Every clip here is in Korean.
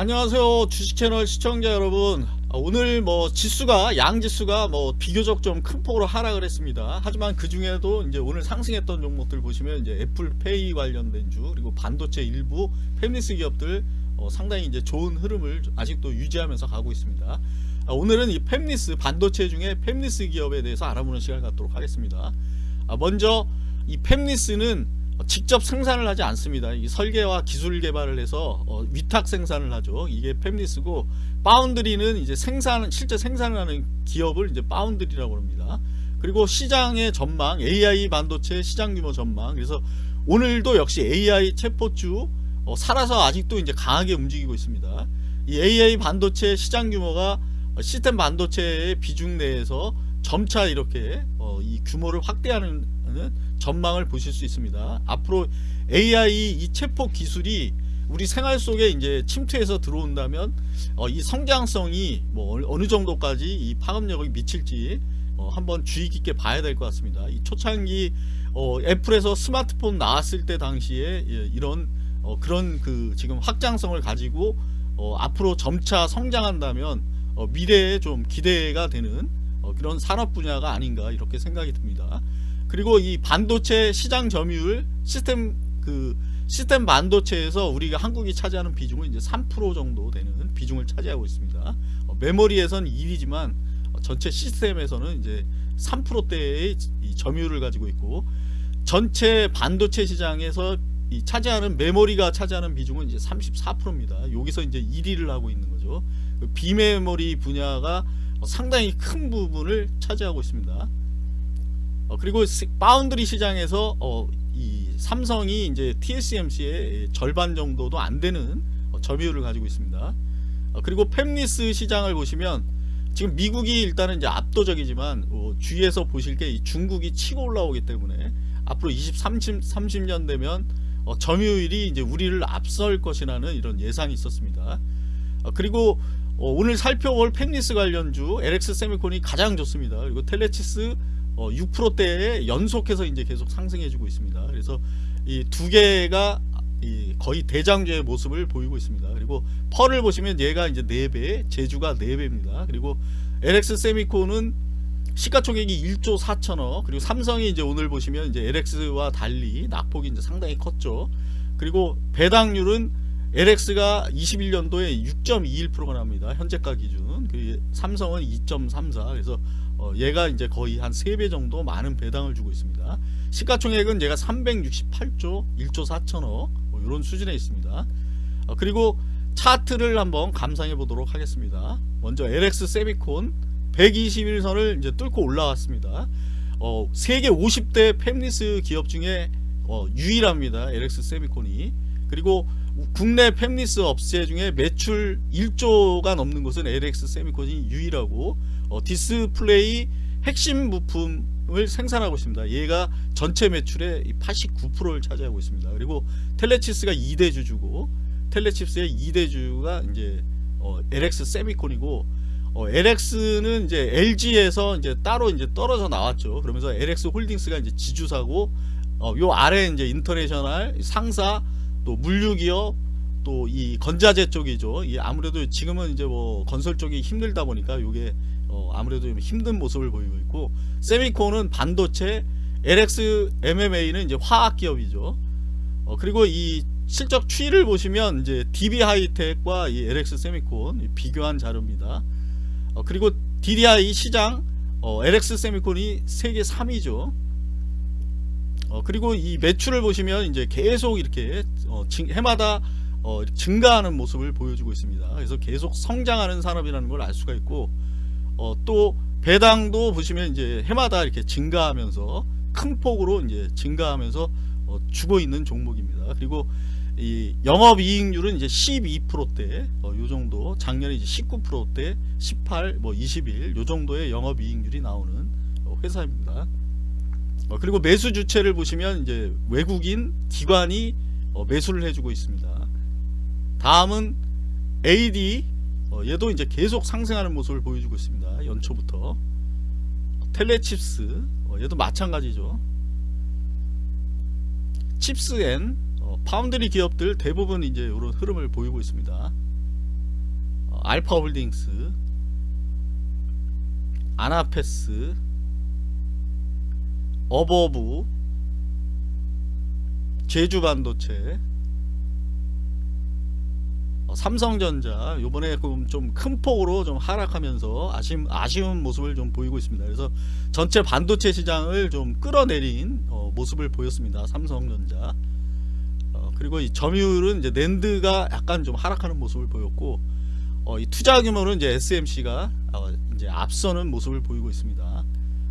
안녕하세요 주식채널 시청자 여러분. 아, 오늘 뭐 지수가 양지수가 뭐 비교적 좀 큰 폭으로 하락을 했습니다. 하지만 그 중에도 이제 오늘 상승했던 종목들 보시면 이제 애플페이 관련된 주 그리고 반도체 일부 팹리스 기업들 어 상당히 이제 좋은 흐름을 아직도 유지하면서 가고 있습니다. 아 오늘은 이 팹리스 반도체 중에 팹리스 기업에 대해서 알아보는 시간을 갖도록 하겠습니다. 아 먼저 이 팹리스는 직접 생산을 하지 않습니다. 이 설계와 기술 개발을 해서 어, 위탁 생산을 하죠. 이게 팹리스고 파운드리는 이제 생산 실제 생산을 하는 기업을 이제 파운드리라고 합니다. 그리고 시장의 전망, AI 반도체 시장 규모 전망. 그래서 오늘도 역시 AI 체포주 어, 살아서 아직도 이제 강하게 움직이고 있습니다. 이 AI 반도체 시장 규모가 시스템 반도체의 비중 내에서 점차 이렇게 어, 이 규모를 확대하는 전망을 보실 수 있습니다. 앞으로 AI 이 체포 기술이 우리 생활 속에 이제 침투해서 들어온다면 어, 이 성장성이 뭐 어느 정도까지 이 파급력을 미칠지 어, 한번 주의 깊게 봐야 될 것 같습니다. 이 초창기 어, 애플에서 스마트폰 나왔을 때 당시에 예, 이런 어, 그런 그 지금 확장성을 가지고 어, 앞으로 점차 성장한다면 어, 미래에 좀 기대가 되는 어, 그런 산업 분야가 아닌가 이렇게 생각이 듭니다. 그리고 이 반도체 시장 점유율 시스템 그 시스템 반도체에서 우리가 한국이 차지하는 비중은 이제 3% 정도 되는 비중을 차지하고 있습니다. 어, 메모리에서는 1위지만 어, 전체 시스템에서는 이제 3%대의 점유율을 가지고 있고 전체 반도체 시장에서 이 차지하는 메모리가 차지하는 비중은 이제 34%입니다. 여기서 이제 1위를 하고 있는 거죠. 그 비메모리 분야가 상당히 큰 부분을 차지하고 있습니다. 어, 그리고 파운드리 시장에서 어, 이 삼성이 이제 TSMC의 절반 정도도 안 되는 어, 점유율을 가지고 있습니다. 어, 그리고 팹리스 시장을 보시면 지금 미국이 일단은 이제 압도적이지만 어, 주위에서 보실 게 중국이 치고 올라오기 때문에 앞으로 20, 30, 30년 되면 어, 점유율이 이제 우리를 앞설 것이라는 이런 예상이 있었습니다. 어, 그리고 어, 오늘 살펴볼 팹리스 관련주 LX 세미콘이 가장 좋습니다. 그리고 텔레치스 어, 6%대에 연속해서 이제 계속 상승해주고 있습니다. 그래서 이 두 개가 이 거의 대장주의 모습을 보이고 있습니다. 그리고 펄을 보시면 얘가 이제 4배, 제주가 4배입니다. 그리고 LX 세미콘은 시가총액이 1조 4천억 그리고 삼성이 이제 오늘 보시면 이제 LX와 달리 낙폭이 이제 상당히 컸죠. 그리고 배당률은 LX가 21년도에 6.21%가 납니다. 현재가 기준. 그 삼성은 2.34. 그래서 어, 얘가 이제 거의 한 3배 정도 많은 배당을 주고 있습니다. 시가총액은 얘가 368조 1조 4천억 뭐 이런 수준에 있습니다. 어, 그리고 차트를 한번 감상해 보도록 하겠습니다. 먼저 LX 세미콘 121선을 이제 뚫고 올라왔습니다. 어, 세계 50대 팹리스 기업 중에 어, 유일합니다. LX 세미콘이. 그리고 국내 팹리스 업체 중에 매출 1조가 넘는 곳은 LX 세미콘이 유일하고 어, 디스플레이 핵심 부품을 생산하고 있습니다. 얘가 전체 매출의 89%를 차지하고 있습니다. 그리고 텔레칩스가 2대 주주고 텔레칩스의 2대 주가 이제 어, LX 세미콘이고 어, LX는 이제 LG에서 이제 따로 이제 떨어져 나왔죠. 그러면서 LX 홀딩스가 이제 지주사고 어, 요 아래 이제 인터내셔널 상사 또 물류기업 또 이 건자재 쪽이죠. 이 아무래도 지금은 이제 뭐 건설 쪽이 힘들다 보니까 요게 어 아무래도 힘든 모습을 보이고 있고 세미콘은 반도체, LX MMA는 이제 화학 기업이죠. 어 그리고 이 실적 추이를 보시면 이제 DB 하이텍과 이 LX 세미콘 비교한 자료입니다. 어 그리고 DDI 시장 어 LX 세미콘이 세계 3위죠. 어, 그리고 이 매출을 보시면 이제 계속 이렇게 어, 해마다 어, 증가하는 모습을 보여주고 있습니다. 그래서 계속 성장하는 산업이라는 걸 알 수가 있고 어, 또 배당도 보시면 이제 해마다 이렇게 증가하면서 큰 폭으로 이제 증가하면서 어, 주고 있는 종목입니다. 그리고 이 영업이익률은 이제 12%대 어, 요 정도 작년에 이제 19%대 18, 뭐 21, 요 정도의 영업이익률이 나오는 어, 회사입니다. 어, 그리고 매수 주체를 보시면 이제 외국인 기관이 어, 매수를 해주고 있습니다. 다음은 AD 어, 얘도 이제 계속 상승하는 모습을 보여주고 있습니다. 연초부터 텔레칩스 얘도 마찬가지죠. 팹리스 and 파운드리 기업들 대부분 이제 이런 흐름을 보이고 있습니다. 어, 알파홀딩스, 아나페스, 어버부, 제주반도체, 어, 삼성전자 요번에 좀 큰 폭으로 좀 하락하면서 아쉬운, 아쉬운 모습을 좀 보이고 있습니다. 그래서 전체 반도체 시장을 좀 끌어내린 어, 모습을 보였습니다. 삼성전자. 어, 그리고 이 점유율은 이제 낸드가 약간 좀 하락하는 모습을 보였고 어, 이 투자 규모는 이제 SMC가 어, 이제 앞서는 모습을 보이고 있습니다.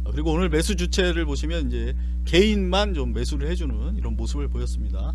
어, 그리고 오늘 매수 주체를 보시면 이제 개인만 좀 매수를 해주는 이런 모습을 보였습니다.